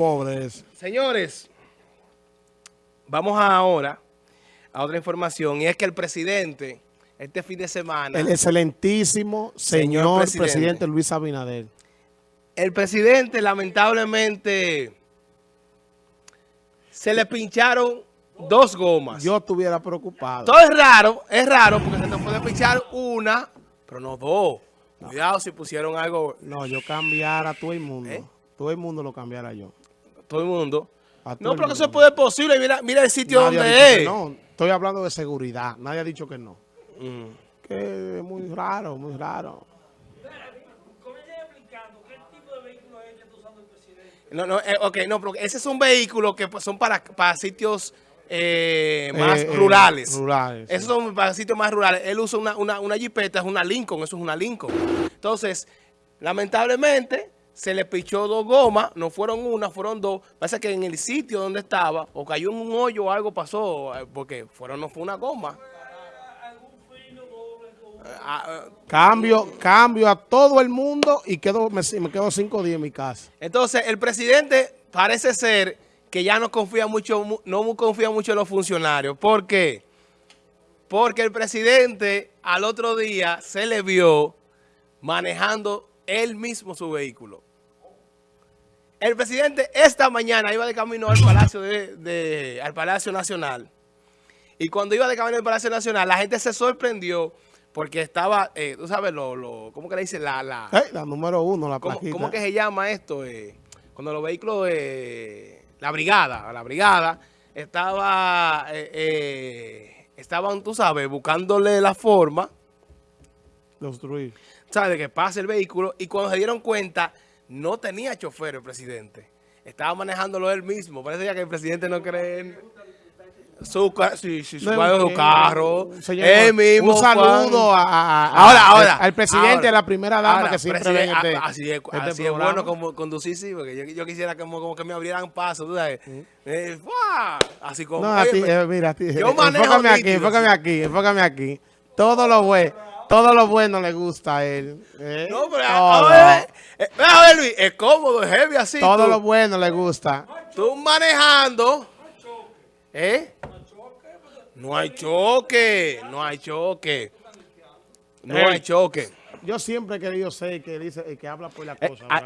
Pobres. Señores, vamos ahora a otra información y es que el presidente este fin de semana... El excelentísimo señor, Señor presidente. presidente. Luis Abinader. El presidente lamentablemente se le pincharon dos gomas. Yo estuviera preocupado. Todo es raro, es raro porque se te puede pinchar una, pero no dos. Cuidado si pusieron algo, No, yo cambiara a todo el mundo. ¿Eh? Todo el mundo lo cambiara yo. Todo el mundo. No, pero que eso puede posible. Mira, mira el sitio Nadie donde es. No, estoy hablando de seguridad. Nadie ha dicho que no. Mm. Que es muy raro, muy raro. No, no, eh, ok, no, pero ese es un vehículo que pues, son para, para sitios eh, más Eh, eh, rurales. rurales. Esos son para sitios más rurales. Él usa una, una, una jipeta, es una Lincoln, eso es una Lincoln. Entonces, lamentablemente, se le pichó dos gomas, no fueron una, fueron dos. Pasa que en el sitio donde estaba, o cayó en un hoyo o algo pasó, eh, porque fueron, no fue una goma. Ah, ah, Cambio, cambio a todo el mundo y quedo, me, me quedo cinco días en mi casa. Entonces, el presidente parece ser que ya no confía mucho, mu- no confía mucho en los funcionarios. ¿Por qué? Porque el presidente al otro día se le vio manejando él mismo su vehículo. El presidente esta mañana iba de camino al Palacio, de, de- al Palacio Nacional. Y cuando iba de camino al Palacio Nacional, la gente se sorprendió porque estaba, eh, tú sabes, lo, lo, ¿cómo que le dice? La, la, la número uno, la ¿Cómo, plaquita. cómo que se llama esto? eh? cuando los vehículos, eh, la brigada, la brigada, estaba, eh, estaban, tú sabes, buscándole la forma, de obstruir. ¿sabes? De que pase el vehículo y cuando se dieron cuenta, no tenía chofer el presidente. Estaba manejándolo él mismo. Parece ya que el presidente no cree en su, sí, sí, su, No, carro, su eh, carro. señor, él mismo. Un saludo a, a- a- Ahora, ahora. al presidente ahora, a la primera dama ahora, que siempre ven este, Así es, este así es bueno como conducir, sí, porque yo, yo quisiera como, como que me abrieran paso, tú sabes. Eh. Así como. No, a ti, eh, mira, a ti, yo manejo enfócame aquí, enfócame aquí, enfócame aquí. Todo lo bueno, todo lo bueno le gusta a él. ¿eh? No, pero a ver, eh, ve a ver, Luis, es cómodo, es heavy así. todo tú, lo bueno le gusta. tú manejando. ¿Eh? No hay choque, no hay choque. No hay choque. Yo siempre he querido ser que dice el que habla por la Eh, cosa. ah,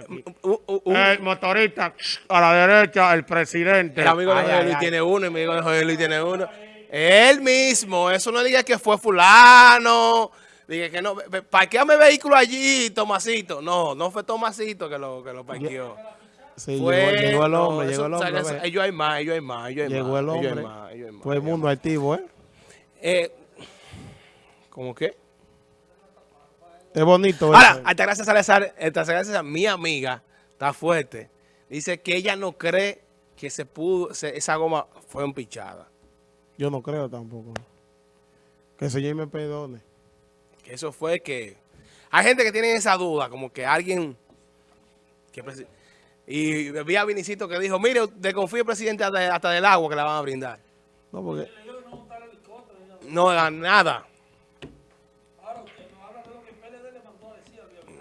el motorista a la derecha, el presidente. El amigo de José Luis ay. tiene uno, el amigo de José Luis tiene uno. Él mismo, eso no diga que fue fulano. Dije que no, parqueame vehículo allí, Tomasito. No, no fue Tomasito que lo, que lo parqueó. Sí, Fue, llegó, llegó el hombre, llegó el hombre. eso- ellos hay más, ellos hay más, ellos hay Llegó más. el ellos hay hombre. más, Todo el mundo activo, ¿eh? Eh, ¿Cómo qué? Es bonito. Ahora, eso. hasta gracias a hasta gracias a mi amiga, está fuerte. Dice que ella no cree que se pudo, se- esa goma fue empichada. Yo no creo tampoco. Que el Señor me perdone. Que eso fue que... Hay gente que tiene esa duda, como que alguien... que presi- y vi a Vinicito que dijo, mire, desconfíe el presidente hasta, hasta del agua que le van a brindar. No, porque No da nada.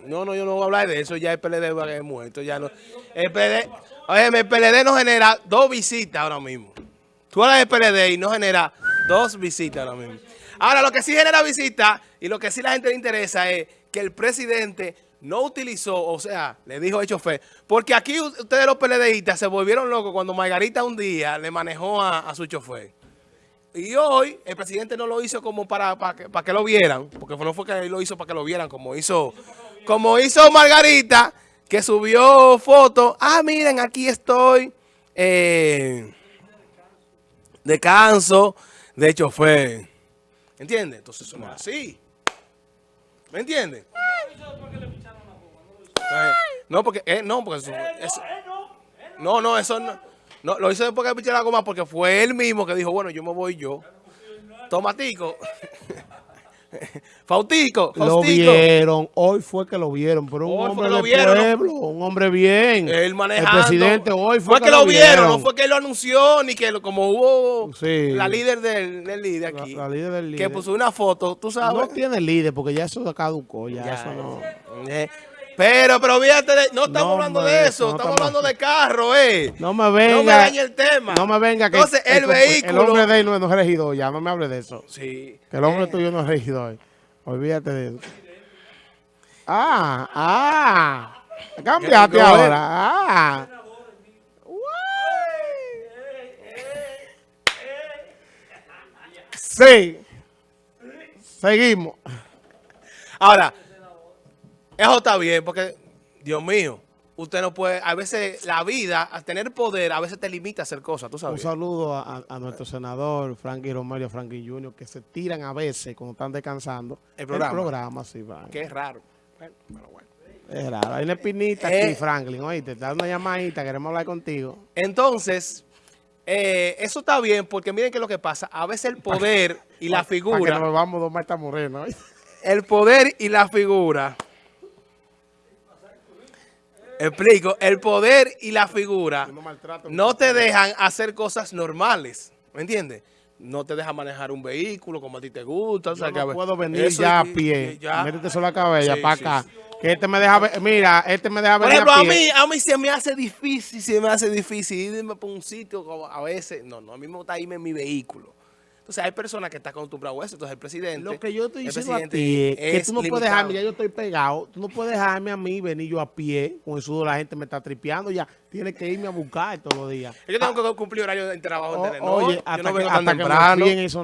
No, no, yo no voy a hablar de eso, ya el PLD va a muerto, ya no. El PLD, oye, el PLD no genera dos visitas ahora mismo. Tú hablas del PLD y no genera dos visitas ahora mismo. Ahora, lo que sí genera visitas y lo que sí la gente le interesa es que el presidente no utilizó, o sea, le dijo el chofer, porque aquí ustedes los PLDistas se volvieron locos cuando Margarita un día le manejó a, su chofer. Y hoy el presidente no lo hizo como para, para, que, para que lo vieran, porque no fue que él lo hizo para que lo vieran, como hizo, como hizo Margarita, que subió fotos. Ah, miren, aquí estoy. Eh, descanso. De hecho, fue. ¿Entiendes? Entonces eso no es así. ¿Me entiendes? Eh, No, porque, eh, no, porque eso, eso- no, no, eso no, no, lo hizo después que le piché la goma porque fue él mismo que dijo, bueno, yo me voy yo. Tomatico. Fautico, lo Faustico. vieron. Hoy fue que lo vieron. Pero un Hoy fue hombre que lo de vieron, ¿no? pueblo. Un hombre bien. Él manejando. El presidente hoy fue, que, lo vieron, no fue que lo anunció, ni que lo- como hubo Sí. la líder del, del líder aquí. la líder del Que líder. puso una foto, tú sabes. No tiene líder porque ya eso caducó. Ya, Ya, eso no. eh, Pero, pero fíjate, de- no estamos No, hablando de eso, no estamos hablando de carro, eh. No me venga. No me dañe el tema. No me venga que Entonces, el, vehículo. El hombre de él no, no es regidor, ya no me hable de eso. Sí. Que el hombre tuyo no es regidor. Olvídate de eso. Ah, ah. Cambiaste ¿Qué- qué- ahora. Ah. Sí. Seguimos. Ahora, eso está bien, porque, Dios mío, usted no puede, a veces la vida, a tener poder, a veces te limita a hacer cosas, tú Un sabes. saludo a, nuestro senador Frankie Romero, Frankie Junior, que se tiran a veces cuando están descansando. El programa. El programa, sí. Que es raro. Bueno, pero bueno. Es raro. Hay una espinita Eh. aquí, Franklin. Oíste, te da una llamadita, queremos hablar contigo. Entonces, eh, eso está bien, porque miren qué es lo que pasa. A veces el poder y la Para que figura, nos vamos dos Marta Moreno. ¿oíste? el poder y la figura, explico, el poder y la figura No te dejan hacer cosas normales, ¿me entiendes? No te dejan manejar un vehículo como a ti te gusta. o sea, Yo que a no ver, puedo venir ya a pie. ya. Métete sobre la cabeza Sí, para acá. sí. Que este me deja ver- mira, este me deja Por venir ejemplo, a a pie. mí, a mí se me hace difícil, se me hace difícil irme por un sitio como a veces. No, no, a mí me gusta irme en mi vehículo. Entonces hay personas que están acostumbradas a eso. Entonces el presidente. Lo que yo estoy diciendo a ti es que tú no puedes dejarme, ya yo estoy pegado, tú no puedes dejarme a mí venir yo a pie, con el sudor la gente me está tripeando ya, tienes que irme a buscar todos los días. Yo tengo que cumplir horario de trabajo de Telenor. oye, yo hasta, no que, vengo tan que temprano.